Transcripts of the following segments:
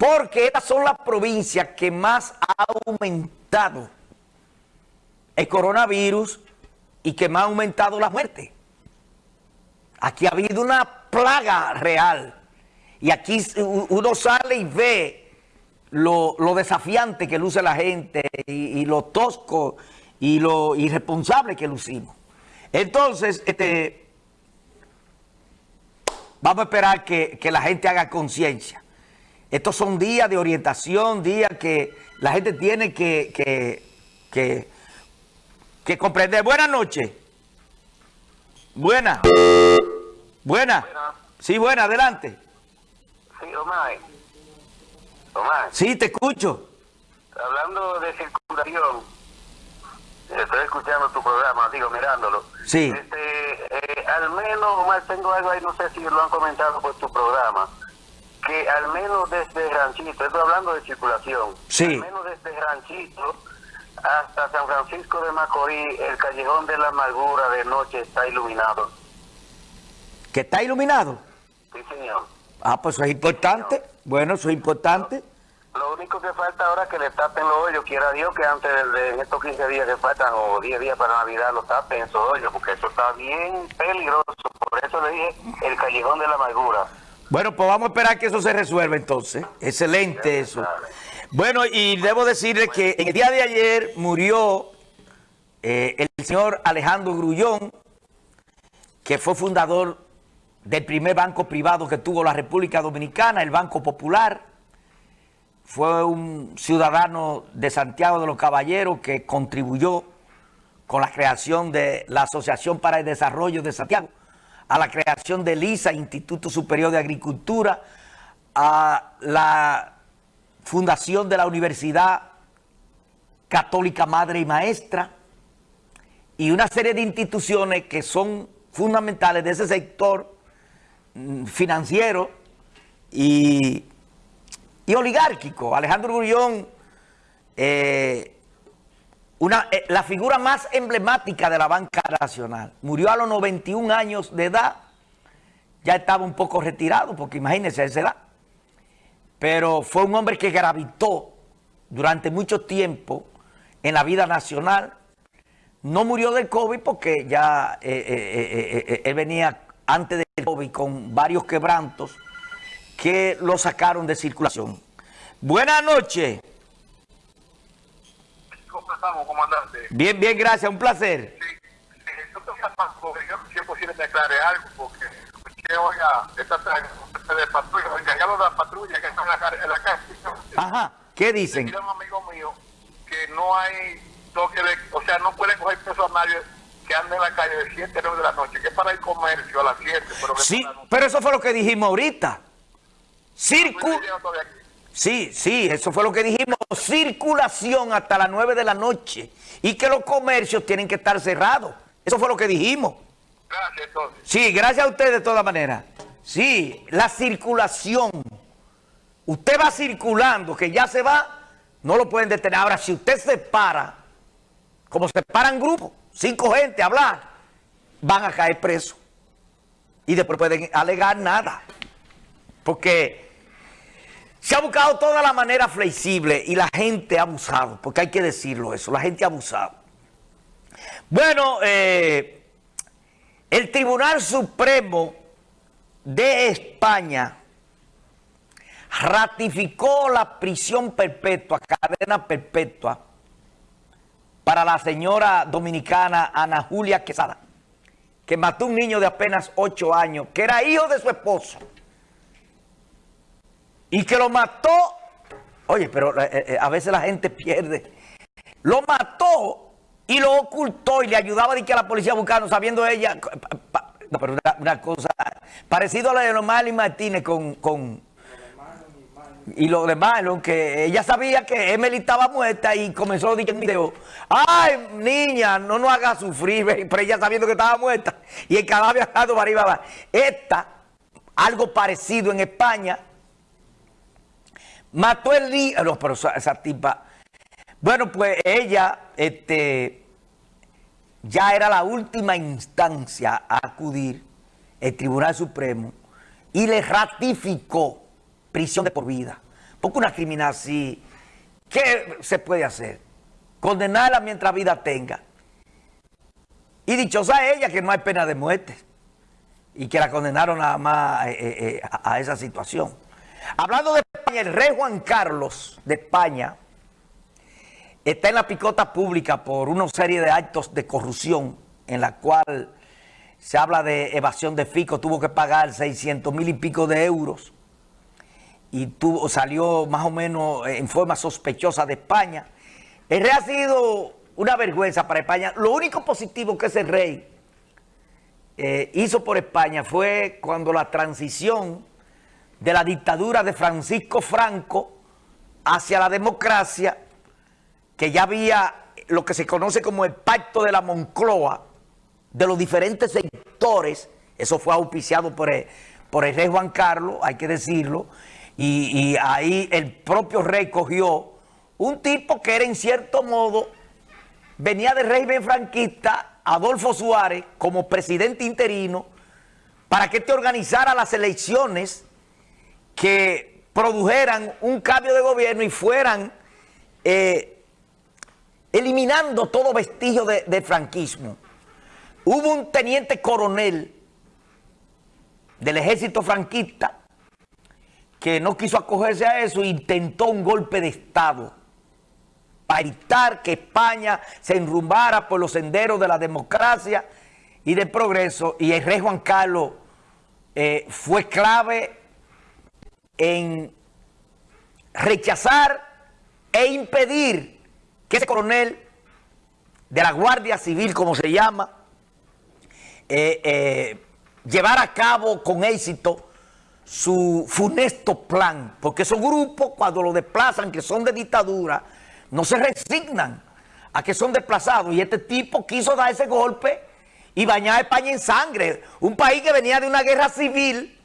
Porque estas son las provincias que más ha aumentado el coronavirus y que más ha aumentado la muerte. Aquí ha habido una plaga real. Y aquí uno sale y ve lo, desafiante que luce la gente y, lo tosco y lo irresponsable que lucimos. Entonces, este, vamos a esperar que, la gente haga conciencia. Estos son días de orientación, días que la gente tiene que, que, que, comprender. Buenas noches. Buena. Buena. Sí, buena, adelante. Sí, Omar. Omar. Sí, te escucho. Hablando de circulación, estoy escuchando tu programa, digo, mirándolo. Sí. Este, eh, al menos, Omar, tengo algo ahí, no sé si lo han comentado por tu programa, que al menos desde Ranchito, estoy hablando de circulación, sí. al menos desde Ranchito hasta San Francisco de Macorís, el callejón de la amargura de noche está iluminado. ¿Que está iluminado? Sí, señor. Ah, pues eso es importante. bueno, eso es importante. Lo único que falta ahora es que le tapen los hoyos, quiera Dios que antes de, estos 15 días que faltan o 10 días para Navidad lo tapen esos hoyos, porque eso está bien peligroso. Por eso le dije el callejón de la amargura. Bueno, pues vamos a esperar que eso se resuelva entonces. Excelente eso. Bueno, y debo decirle que el día de ayer murió eh, el señor Alejandro Grullón, que fue fundador del primer banco privado que tuvo la República Dominicana, el Banco Popular. Fue un ciudadano de Santiago de los Caballeros que contribuyó con la creación de la Asociación para el Desarrollo de Santiago, a la creación del ISA, Instituto Superior de Agricultura, a la fundación de la Universidad Católica Madre y Maestra, y una serie de instituciones que son fundamentales de ese sector mm, financiero y, oligárquico. Alejandro Grullón, eh, una, eh, la figura más emblemática de la banca nacional, murió a los 91 años de edad, ya estaba un poco retirado, porque imagínense esa edad, pero fue un hombre que gravitó durante mucho tiempo en la vida nacional, no murió del COVID porque ya eh, eh, él venía antes del COVID con varios quebrantos que lo sacaron de circulación. Buenas noches. ¿Cómo estamos, comandante? Bien, bien, gracias, un placer. Sí, yo si es posible me aclare algo, porque escuché, oiga, esta de patrulla, oiga, ya lo de la patrulla que están en la, calle. Ajá, ¿qué dicen? un amigo mío que no hay toque de, o sea, no pueden coger nadie que ande en la calle de 7 a 9 de la noche, que es para el comercio a las 7. Pero sí, pero eso fue lo que dijimos ahorita. Circu sí, sí, eso fue lo que dijimos. Circulación hasta las 9 de la noche. Y que los comercios tienen que estar cerrados. Eso fue lo que dijimos. Gracias, entonces. Sí, gracias a usted de todas maneras. Sí, la circulación. Usted va circulando, que ya se va, no lo pueden detener. Ahora, si usted se para como se paran grupos, cinco gente a hablar, van a caer presos. Y después pueden alegar nada. Porque se ha buscado toda la manera flexible y la gente ha abusado, porque hay que decirlo eso, la gente ha abusado. Bueno, eh, el Tribunal Supremo de España ratificó la prisión perpetua, cadena perpetua, para la señora dominicana Ana Julia Quesada, que mató un niño de apenas 8 años, que era hijo de su esposo, y que lo mató, oye, pero eh, eh, a veces la gente pierde, lo mató y lo ocultó y le ayudaba a, que a la policía buscando, sabiendo ella, no, pero una, cosa, parecido a la de Román Martínez con, con y lo demás, lo que ella sabía que Emily estaba muerta y comenzó a decir en video, ay, niña, no nos haga sufrir, pero ella sabiendo que estaba muerta y el cadáver estado para arriba. Esta, algo parecido en España, mató el niño, no, pero esa, tipa, bueno, pues ella, este, ya era la última instancia a acudir el Tribunal Supremo y le ratificó prisión de por vida. Porque una criminal así, ¿qué se puede hacer? Condenarla mientras vida tenga. Y dichosa ella que no hay pena de muerte. Y que la condenaron nada más eh, eh, eh, a esa situación. Hablando de España, el rey Juan Carlos de España está en la picota pública por una serie de actos de corrupción en la cual se habla de evasión de FICO, tuvo que pagar 600 mil y pico de euros y tuvo, salió más o menos en forma sospechosa de España. El rey ha sido una vergüenza para España. Lo único positivo que ese rey eh, hizo por España fue cuando la transición de la dictadura de Francisco Franco hacia la democracia, que ya había lo que se conoce como el pacto de la Moncloa, de los diferentes sectores, eso fue auspiciado por el, por el rey Juan Carlos, hay que decirlo, y, y ahí el propio rey cogió un tipo que era en cierto modo, venía del régimen franquista, Adolfo Suárez, como presidente interino, para que te organizara las elecciones que produjeran un cambio de gobierno y fueran eh, eliminando todo vestigio de, franquismo. Hubo un teniente coronel del ejército franquista que no quiso acogerse a eso e intentó un golpe de Estado para evitar que España se enrumbara por los senderos de la democracia y del progreso. Y el rey Juan Carlos eh, fue clave en rechazar e impedir que ese coronel de la Guardia Civil, como se llama, eh, eh, llevar a cabo con éxito su funesto plan, porque esos grupos cuando lo desplazan, que son de dictadura, no se resignan a que son desplazados. Y este tipo quiso dar ese golpe y bañar a España en sangre. Un país que venía de una guerra civil,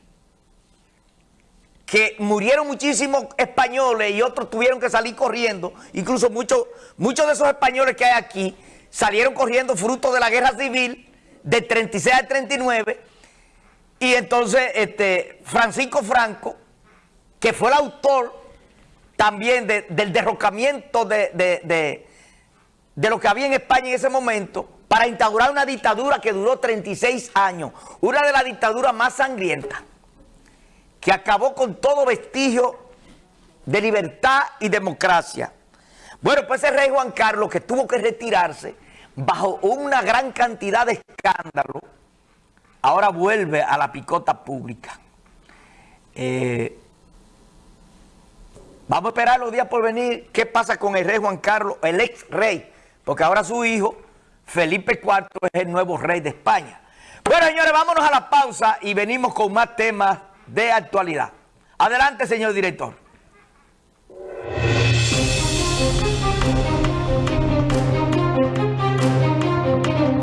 que murieron muchísimos españoles y otros tuvieron que salir corriendo. Incluso muchos, de esos españoles que hay aquí salieron corriendo fruto de la guerra civil de 36 al 39, y entonces este, Francisco Franco, que fue el autor también del derrocamiento de, de, de, lo que había en España en ese momento, para instaurar una dictadura que duró 36 años, una de las dictaduras más sangrientas, que acabó con todo vestigio de libertad y democracia. Bueno, pues ese rey Juan Carlos que tuvo que retirarse bajo una gran cantidad de escándalos, ahora vuelve a la picota pública. Eh, vamos a esperar los días por venir qué pasa con el rey Juan Carlos, el ex rey, porque ahora su hijo, Felipe IV, es el nuevo rey de España. Bueno, señores, vámonos a la pausa y venimos con más temas de actualidad. Adelante, señor director.